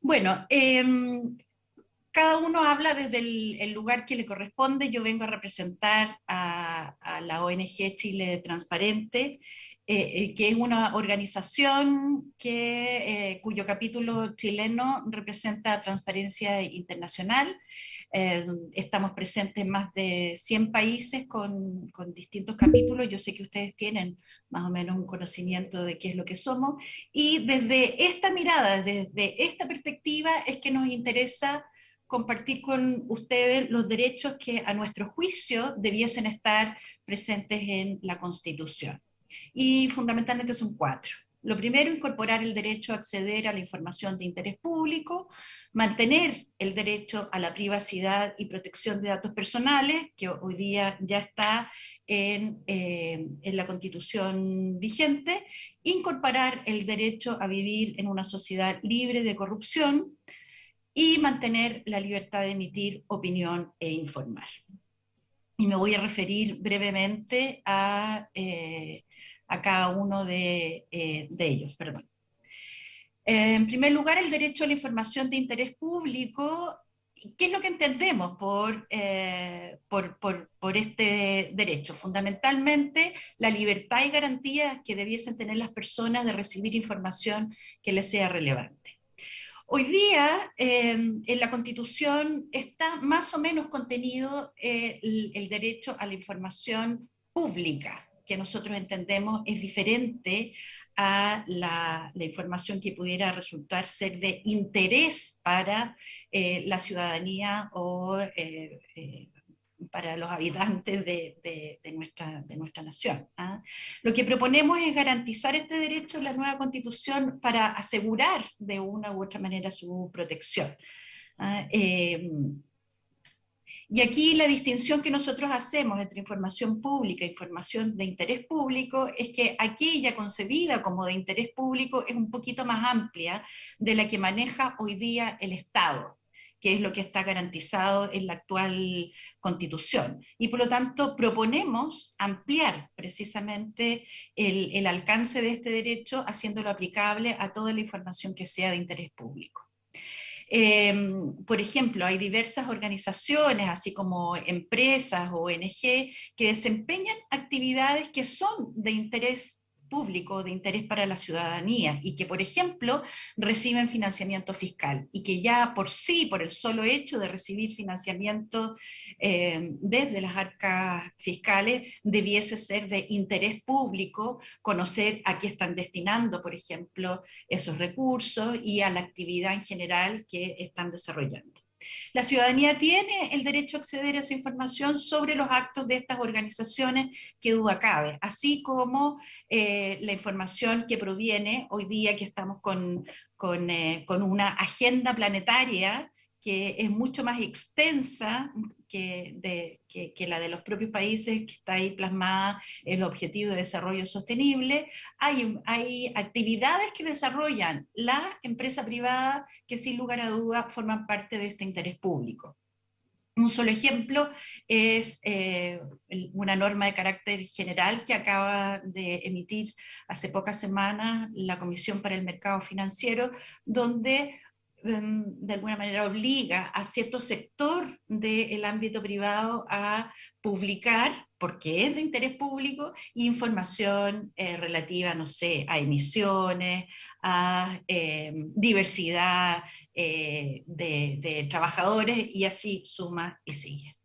Bueno, em, cada uno habla desde el, lugar que le corresponde. Yo vengo a representar a, la ONG Chile Transparente, eh, eh, que es una organización que, eh, cuyo capítulo chileno representa Transparencia Internacional. Estamos presentes en más de 100 países con, con, distintos capítulos. Yo sé que ustedes tienen más o menos un conocimiento de qué es lo que somos. Y desde esta mirada, desde esta perspectiva, es que nos interesa compartir con ustedes los derechos que a nuestro juicio debiesen estar presentes en la Constitución. Y fundamentalmente son cuatro. Lo primero, incorporar el derecho a acceder a la información de interés público, mantener el derecho a la privacidad y protección de datos personales, que hoy día ya está en, eh, en, la constitución vigente, incorporar el derecho a vivir en una sociedad libre de corrupción, y mantener la libertad de emitir opinión e informar. Y me voy a referir brevemente a, eh, cada uno de, eh, de ellos. Perdón. En primer lugar, el derecho a la información de interés público. ¿Qué es lo que entendemos por, eh, por, este derecho? Fundamentalmente, la libertad y garantía que debiesen tener las personas de recibir información que les sea relevante. Hoy día em, en la Constitución está más o menos contenido eh, el, derecho a la información pública, que nosotros entendemos es diferente a la, información que pudiera resultar ser de interés para eh, la ciudadanía o eh, para los habitantes de, nuestra, de nuestra nación. ¿ah? Lo que proponemos es garantizar este derecho en la nueva constitución para asegurar de una u otra manera su protección. ¿ah? Y aquí la distinción que nosotros hacemos entre información pública e información de interés público es que aquella concebida como de interés público es un poquito más amplia de la que maneja hoy día el Estado que es lo que está garantizado en la actual constitución. Y por lo tanto proponemos ampliar precisamente el, alcance de este derecho haciéndolo aplicable a toda la información que sea de interés público. Em, por ejemplo, hay diversas organizaciones, así como empresas, ONG, que desempeñan actividades que son de interés público de interés para la ciudadanía y que, por ejemplo, reciben financiamiento fiscal y que ya por sí, por el solo hecho de recibir financiamiento eh, desde las arcas fiscales, debiese ser de interés público conocer a qué están destinando, por ejemplo, esos recursos y a la actividad en general que están desarrollando. La ciudadanía tiene el derecho a acceder a esa información sobre los actos de estas organizaciones que duda cabe, así como eh, la información que proviene hoy día que estamos con, con, eh, con una agenda planetaria que es mucho más extensa que, la de los propios países, que está ahí plasmada el objetivo de desarrollo sostenible. Hay, hay actividades que desarrollan la empresa privada que sin lugar a duda forman parte de este interés público. Un solo ejemplo es eh, una norma de carácter general que acaba de emitir hace pocas semanas la Comisión para el Mercado Financiero, donde de alguna manera obliga a cierto sector del ámbito privado a publicar, porque es de interés público, información eh, relativa, no sé, a emisiones, a em, diversidad eh, de, trabajadores, y así suma y sigue.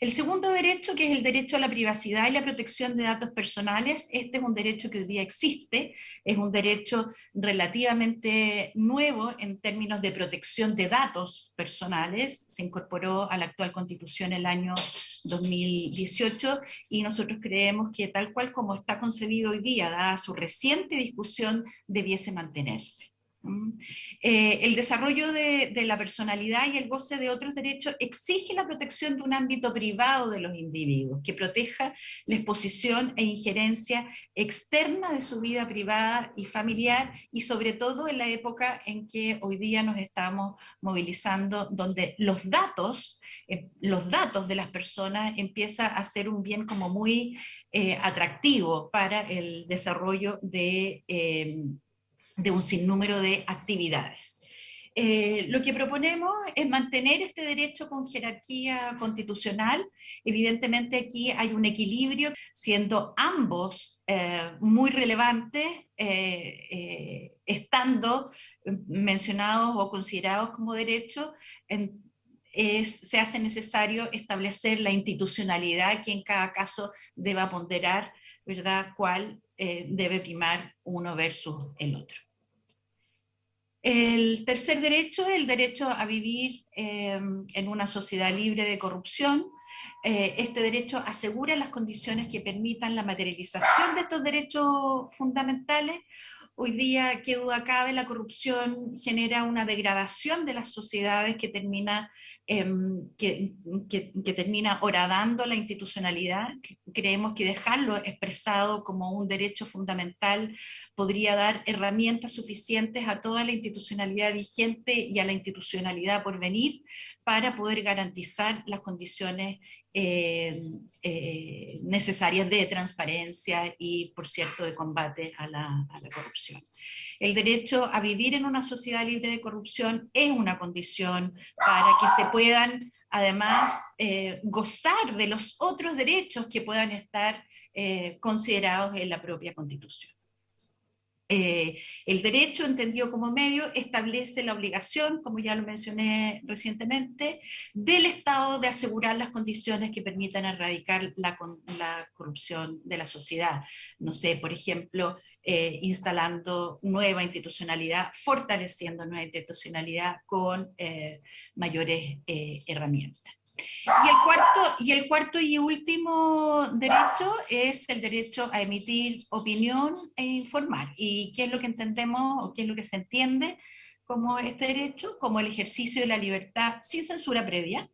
El segundo derecho, que es el derecho a la privacidad y la protección de datos personales, este es un derecho que hoy día existe, es un derecho relativamente nuevo en términos de protección de datos personales, se incorporó a la actual constitución el año 2018 y nosotros creemos que tal cual como está concebido hoy día, dada su reciente discusión, debiese mantenerse. Eh, el desarrollo de, la personalidad y el goce de otros derechos exige la protección de un ámbito privado de los individuos, que proteja la exposición e injerencia externa de su vida privada y familiar, y sobre todo en la época en que hoy día nos estamos movilizando, donde los datos, eh, los datos de las personas empieza a ser un bien como muy eh, atractivo para el desarrollo de de un sinnúmero de actividades. Eh, lo que proponemos es mantener este derecho con jerarquía constitucional. Evidentemente aquí hay un equilibrio, siendo ambos eh, muy relevantes, eh, estando mencionados o considerados como derechos, se hace necesario establecer la institucionalidad que en cada caso deba ponderar, ¿verdad?, cuál debe primar uno versus el otro. El tercer derecho el derecho a vivir eh, en una sociedad libre de corrupción. Eh, este derecho asegura las condiciones que permitan la materialización de estos derechos fundamentales Hoy día, qué duda cabe, la corrupción genera una degradación de las sociedades que termina, em, que, que, termina horadando la institucionalidad. Creemos que dejarlo expresado como un derecho fundamental podría dar herramientas suficientes a toda la institucionalidad vigente y a la institucionalidad por venir para poder garantizar las condiciones eh, eh, necesarias de transparencia y, por cierto, de combate a la, corrupción. El derecho a vivir en una sociedad libre de corrupción es una condición para que se puedan, además, eh, gozar de los otros derechos que puedan estar considerados en la propia Constitución. Eh, el derecho, entendido como medio, establece la obligación, como ya lo mencioné recientemente, del Estado de asegurar las condiciones que permitan erradicar la, corrupción de la sociedad. No sé, por ejemplo, eh, instalando nueva institucionalidad, fortaleciendo nueva institucionalidad con eh, mayores herramientas. Y el, cuarto, y último derecho es el derecho a emitir opinión e informar. ¿Y qué es lo que entendemos o qué es lo que se entiende como este derecho? Como el ejercicio de la libertad sin censura previa,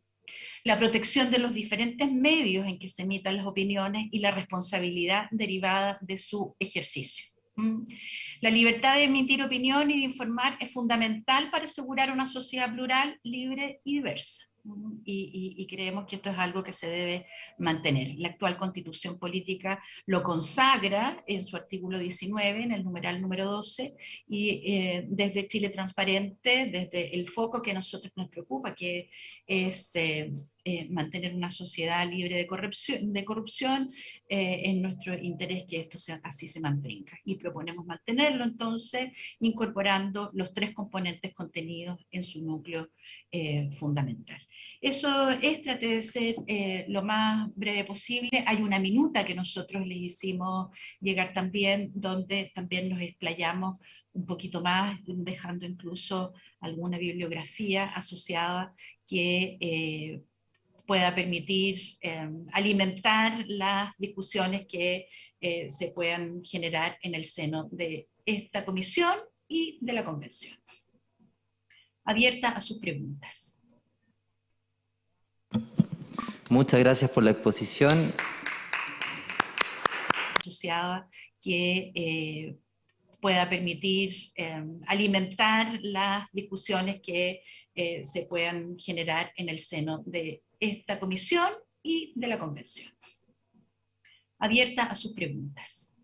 la protección de los diferentes medios en que se emitan las opiniones y la responsabilidad derivada de su ejercicio. ¿Mm? La libertad de emitir opinión y de informar es fundamental para asegurar una sociedad plural, libre y diversa y, creemos que esto es algo que se debe mantener. La actual constitución política lo consagra en su artículo 19, en el numeral número 12, y eh, desde Chile Transparente, desde el foco que a nosotros nos preocupa, que es eh, eh, mantener una sociedad libre de corrupción, de corrupción eh, en nuestro interés que esto sea, así se mantenga. Y proponemos mantenerlo entonces incorporando los tres componentes contenidos en su núcleo eh, fundamental. Eso es, trate de ser lo más breve posible. Hay una minuta que nosotros les hicimos llegar también, donde también nos explayamos un poquito más, dejando incluso alguna bibliografía asociada que pueda permitir em, alimentar las discusiones que eh, se puedan generar en el seno de esta comisión y de la convención. Abierta a sus preguntas. Muchas gracias por la exposición. Asociada que eh, pueda permitir em, alimentar las discusiones que eh, se puedan generar en el seno de esta comisión y de la convención. Abierta a sus preguntas.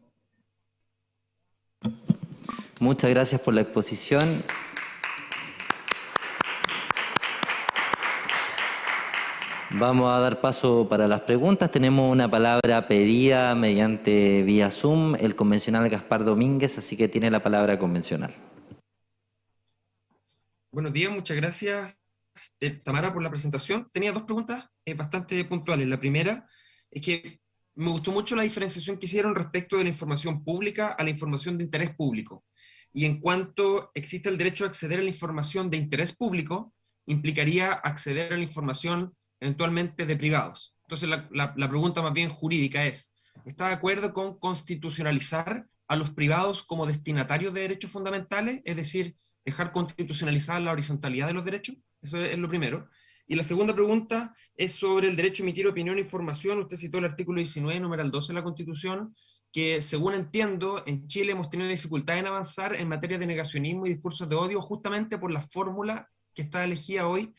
Muchas gracias por la exposición. Vamos a dar paso para las preguntas. Tenemos una palabra pedida mediante vía Zoom, el convencional Gaspar Domínguez, así que tiene la palabra convencional. Buenos días, muchas gracias Tamara, por la presentación. Tenía dos preguntas eh, bastante puntuales. La primera es que me gustó mucho la diferenciación que hicieron respecto de la información pública a la información de interés público. Y en cuanto existe el derecho a acceder a la información de interés público, implicaría acceder a la información eventualmente de privados. Entonces la, la pregunta más bien jurídica es, ¿está de acuerdo con constitucionalizar a los privados como destinatarios de derechos fundamentales? Es decir, dejar constitucionalizar la horizontalidad de los derechos? Eso es lo primero. Y la segunda pregunta es sobre el derecho a emitir opinión e información. Usted citó el artículo 19, numeral 12 de la Constitución, que según entiendo, en Chile hemos tenido dificultad en avanzar en materia de negacionismo y discursos de odio justamente por la fórmula que está elegida hoy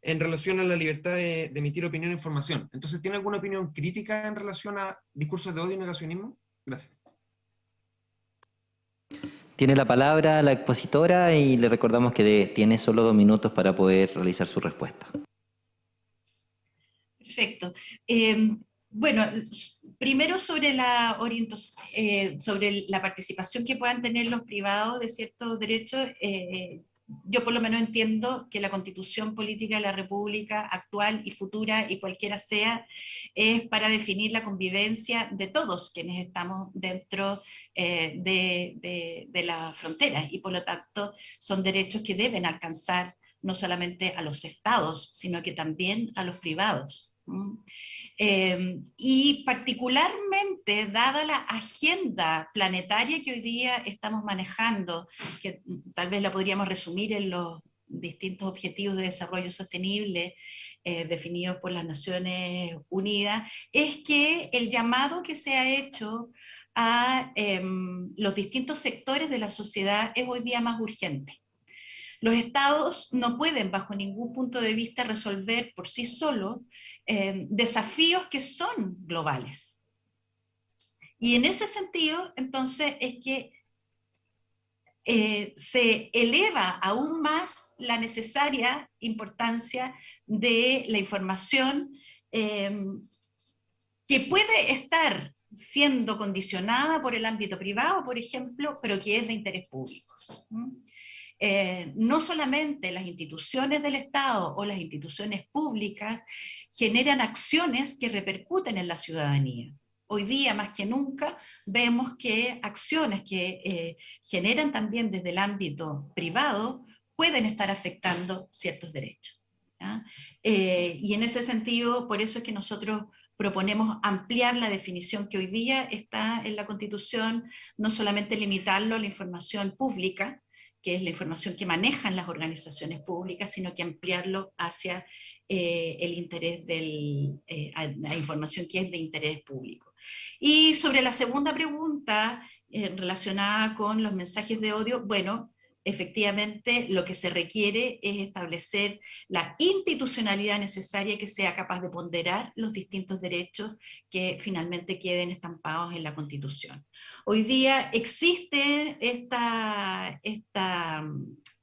en relación a la libertad de, de, emitir opinión e información. Entonces, ¿tiene alguna opinión crítica en relación a discursos de odio y negacionismo? Gracias. Tiene la palabra la expositora y le recordamos que tiene solo dos minutos para poder realizar su respuesta. Perfecto. Eh, bueno, primero sobre la, eh, sobre la participación que puedan tener los privados de ciertos derechos, eh, yo por lo menos entiendo que la constitución política de la república actual y futura y cualquiera sea, es para definir la convivencia de todos quienes estamos dentro de, de la frontera y por lo tanto son derechos que deben alcanzar no solamente a los estados, sino que también a los privados. Em, y particularmente, dada la agenda planetaria que hoy día estamos manejando, que tal vez la podríamos resumir en los distintos objetivos de desarrollo sostenible eh, definidos por las Naciones Unidas, es que el llamado que se ha hecho a em, los distintos sectores de la sociedad es hoy día más urgente. Los estados no pueden, bajo ningún punto de vista, resolver por sí solos eh, desafíos que son globales. Y en ese sentido, entonces, es que eh, se eleva aún más la necesaria importancia de la información em, que puede estar siendo condicionada por el ámbito privado, por ejemplo, pero que es de interés público. Eh, no solamente las instituciones del Estado o las instituciones públicas generan acciones que repercuten en la ciudadanía. Hoy día, más que nunca, vemos que acciones que eh, generan también desde el ámbito privado pueden estar afectando ciertos derechos. Eh, y en ese sentido, por eso es que nosotros proponemos ampliar la definición que hoy día está en la Constitución, no solamente limitarlo a la información pública, que es la información que manejan las organizaciones públicas, sino que ampliarlo hacia eh, el interés de eh, la información que es de interés público. Y sobre la segunda pregunta, eh, relacionada con los mensajes de odio, bueno, efectivamente lo que se requiere es establecer la institucionalidad necesaria que sea capaz de ponderar los distintos derechos que finalmente queden estampados en la Constitución. Hoy día existe esta, esta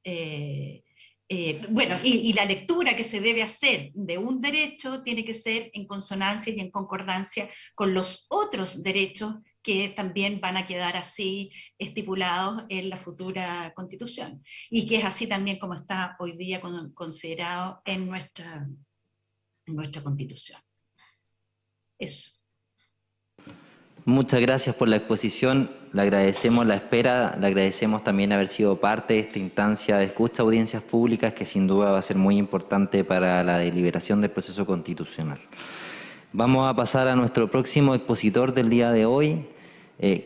eh, eh, bueno, y, la lectura que se debe hacer de un derecho tiene que ser en consonancia y en concordancia con los otros derechos que también van a quedar así estipulados en la futura constitución. Y que es así también como está hoy día considerado en nuestra, en nuestra constitución. Eso. Muchas gracias por la exposición, le agradecemos la espera, le agradecemos también haber sido parte de esta instancia de escucha audiencias públicas que sin duda va a ser muy importante para la deliberación del proceso constitucional. Vamos a pasar a nuestro próximo expositor del día de hoy. Eh,